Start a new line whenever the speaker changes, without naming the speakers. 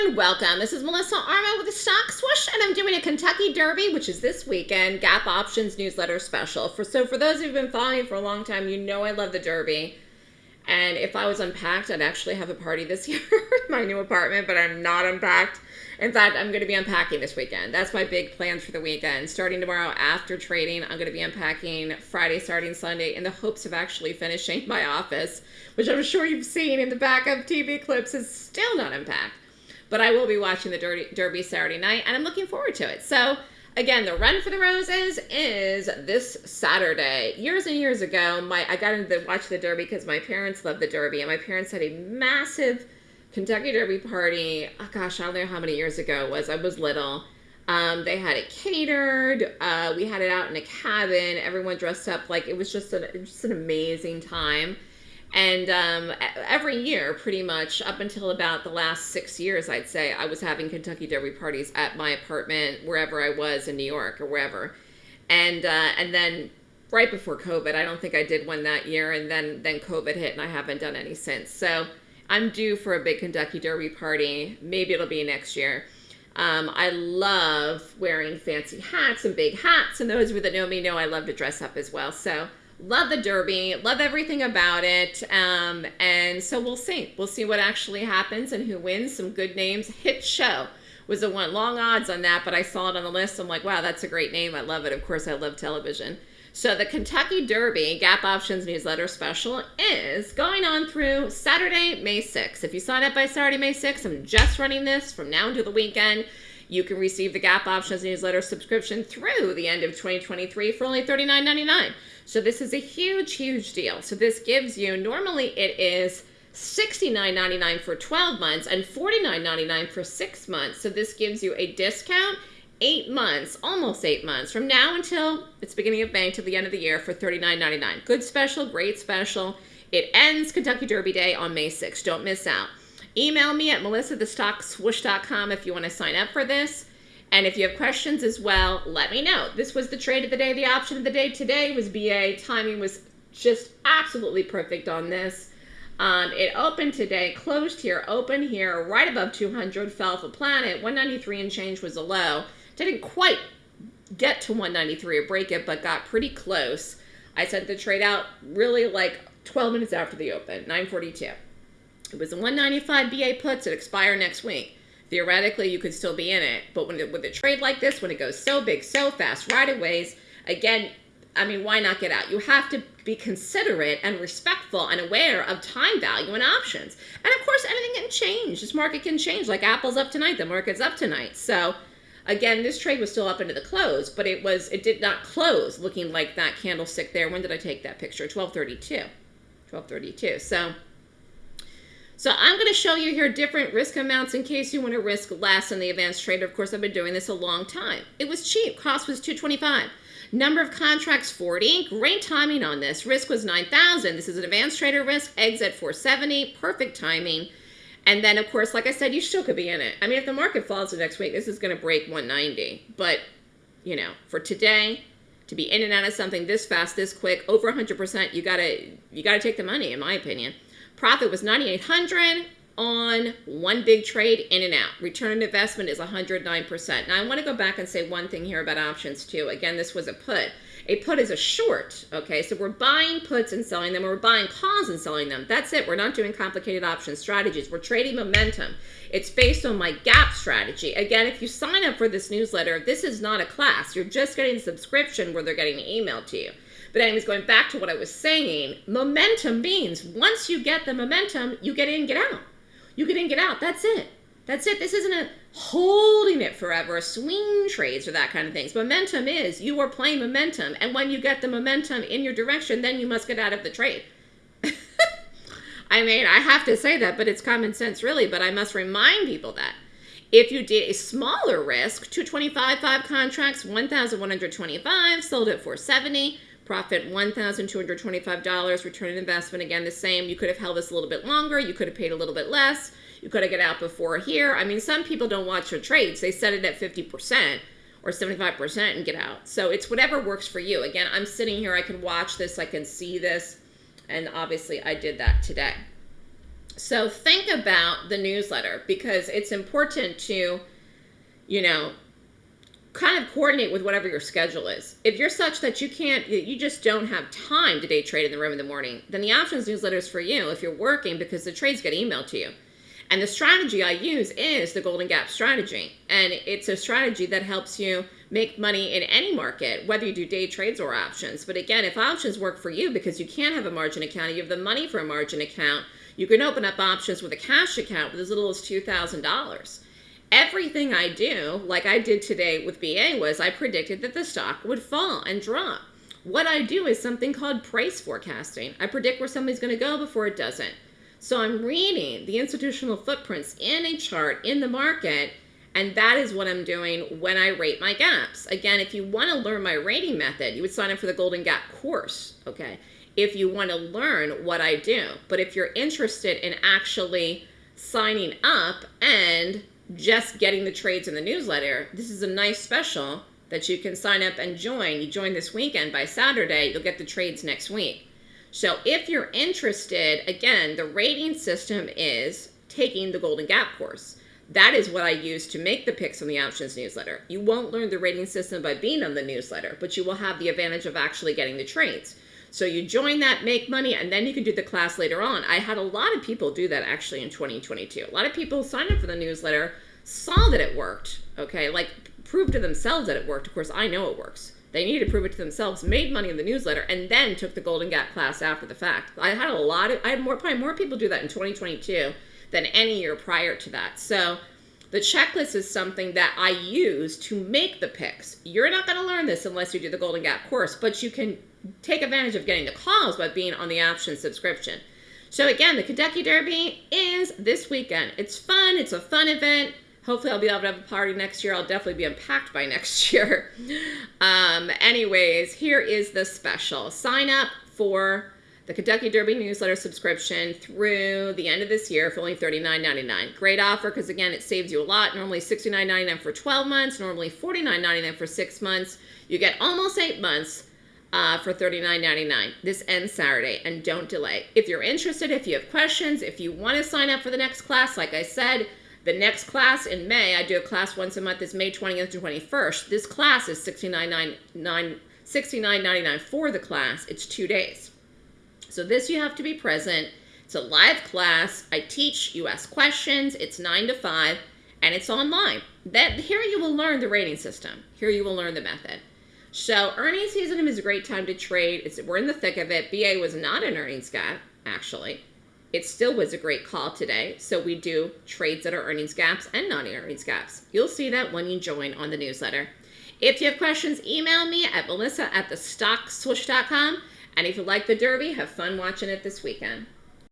everyone, welcome. This is Melissa Armo with the Stock Swoosh, and I'm doing a Kentucky Derby, which is this weekend, Gap Options newsletter special. For So for those who've been following me for a long time, you know I love the Derby. And if I was unpacked, I'd actually have a party this year in my new apartment, but I'm not unpacked. In fact, I'm going to be unpacking this weekend. That's my big plans for the weekend. Starting tomorrow after trading, I'm going to be unpacking Friday, starting Sunday, in the hopes of actually finishing my office, which I'm sure you've seen in the back of TV clips is still not unpacked. But I will be watching the Derby, Derby Saturday night, and I'm looking forward to it. So, again, the Run for the Roses is this Saturday. Years and years ago, my I got into the, watch the Derby because my parents loved the Derby, and my parents had a massive Kentucky Derby party. Oh gosh, I don't know how many years ago it was. I was little. Um, they had it catered. Uh, we had it out in a cabin. Everyone dressed up like it was just an just an amazing time. And um, every year, pretty much up until about the last six years, I'd say I was having Kentucky Derby parties at my apartment, wherever I was in New York or wherever. And uh, and then right before COVID, I don't think I did one that year. And then then COVID hit, and I haven't done any since. So I'm due for a big Kentucky Derby party. Maybe it'll be next year. Um, I love wearing fancy hats and big hats, and those of you that know me know I love to dress up as well. So love the Derby, love everything about it, um, and so we'll see. We'll see what actually happens and who wins. Some good names. Hit show was the one. Long odds on that, but I saw it on the list. I'm like, wow, that's a great name. I love it. Of course, I love television. So the Kentucky Derby Gap Options newsletter special is going on through Saturday, May 6th. If you sign up by Saturday, May 6th, I'm just running this from now until the weekend. You can receive the Gap Options newsletter subscription through the end of 2023 for only $39.99. So this is a huge, huge deal. So this gives you, normally it is $69.99 for 12 months and $49.99 for six months. So this gives you a discount eight months, almost eight months, from now until it's beginning of May to the end of the year for $39.99. Good special, great special. It ends Kentucky Derby Day on May 6th. Don't miss out. Email me at melissathestockswoosh.com if you want to sign up for this. And if you have questions as well, let me know. This was the trade of the day. The option of the day today was BA. Timing was just absolutely perfect on this. Um, it opened today, closed here, open here, right above 200, fell off a planet. 193 and change was a low. Didn't quite get to 193 or break it, but got pretty close. I sent the trade out really like 12 minutes after the open, 942. It was a 195 BA puts. that expire next week. Theoretically, you could still be in it, but when it, with a trade like this, when it goes so big, so fast, right aways, again, I mean, why not get out? You have to be considerate and respectful and aware of time value and options. And of course, anything can change. This market can change. Like Apple's up tonight, the market's up tonight. So Again, this trade was still up into the close, but it was it did not close looking like that candlestick there. When did I take that picture? 1232. 1232. So so I'm going to show you here different risk amounts in case you want to risk less in the advanced trader. Of course, I've been doing this a long time. It was cheap. Cost was 225. Number of contracts 40. Great timing on this. Risk was 9,000. This is an advanced trader risk. Exit 470. Perfect timing. And then, of course, like I said, you still could be in it. I mean, if the market falls the next week, this is going to break 190. But, you know, for today, to be in and out of something this fast, this quick, over 100%, you got to you got to take the money, in my opinion. Profit was 9,800 on one big trade in and out. Return on investment is 109%. Now, I want to go back and say one thing here about options, too. Again, this was a put. A put is a short, okay? So we're buying puts and selling them, or we're buying calls and selling them. That's it. We're not doing complicated option strategies. We're trading momentum. It's based on my gap strategy. Again, if you sign up for this newsletter, this is not a class. You're just getting a subscription where they're getting an email to you. But anyways, going back to what I was saying, momentum means once you get the momentum, you get in, get out. You get in, get out. That's it. That's it. This isn't a holding it forever, swing trades or that kind of things. Momentum is you are playing momentum. And when you get the momentum in your direction, then you must get out of the trade. I mean, I have to say that, but it's common sense really. But I must remind people that if you did a smaller risk, 225 five contracts, 1,125, sold at 470, profit $1,225, return on investment, again, the same. You could have held this a little bit longer. You could have paid a little bit less. You could have got out before here. I mean, some people don't watch their trades. They set it at 50% or 75% and get out. So it's whatever works for you. Again, I'm sitting here. I can watch this. I can see this. And obviously, I did that today. So think about the newsletter because it's important to, you know, kind of coordinate with whatever your schedule is. If you're such that you can't, you just don't have time to day trade in the room in the morning, then the options newsletter is for you if you're working because the trades get emailed to you. And the strategy I use is the Golden Gap strategy. And it's a strategy that helps you make money in any market, whether you do day trades or options. But again, if options work for you because you can't have a margin account, you have the money for a margin account, you can open up options with a cash account with as little as $2,000 everything I do, like I did today with BA, was I predicted that the stock would fall and drop. What I do is something called price forecasting. I predict where something's going to go before it doesn't. So I'm reading the institutional footprints in a chart in the market, and that is what I'm doing when I rate my gaps. Again, if you want to learn my rating method, you would sign up for the Golden Gap course, okay? If you want to learn what I do. But if you're interested in actually signing up and just getting the trades in the newsletter, this is a nice special that you can sign up and join. You join this weekend by Saturday, you'll get the trades next week. So if you're interested, again, the rating system is taking the Golden Gap course. That is what I use to make the picks on the options newsletter. You won't learn the rating system by being on the newsletter, but you will have the advantage of actually getting the trades. So you join that, make money, and then you can do the class later on. I had a lot of people do that actually in 2022. A lot of people signed up for the newsletter, saw that it worked, okay, like proved to themselves that it worked. Of course, I know it works. They needed to prove it to themselves, made money in the newsletter, and then took the Golden Gap class after the fact. I had a lot of, I had more, probably more people do that in 2022 than any year prior to that. So the checklist is something that I use to make the picks. You're not going to learn this unless you do the Golden Gap course, but you can take advantage of getting the calls by being on the option subscription. So again, the Kentucky Derby is this weekend. It's fun. It's a fun event. Hopefully I'll be able to have a party next year. I'll definitely be unpacked by next year. Um, anyways, here is the special. Sign up for the Kentucky Derby newsletter subscription through the end of this year for only $39.99. Great offer because, again, it saves you a lot. Normally $69.99 for 12 months, normally $49.99 for six months. You get almost eight months uh, for $39.99. This ends Saturday, and don't delay. If you're interested, if you have questions, if you want to sign up for the next class, like I said, the next class in May, I do a class once a month, is May 20th to 21st. This class is $69.99 for the class. It's two days. So this you have to be present. It's a live class. I teach, you ask questions. It's 9 to 5, and it's online. That Here you will learn the rating system. Here you will learn the method. So earnings season is a great time to trade. It's, we're in the thick of it. BA was not an earnings gap, actually. It still was a great call today. So we do trades that are earnings gaps and non-earnings gaps. You'll see that when you join on the newsletter. If you have questions, email me at melissa at thestockswoosh.com. And if you like the Derby, have fun watching it this weekend.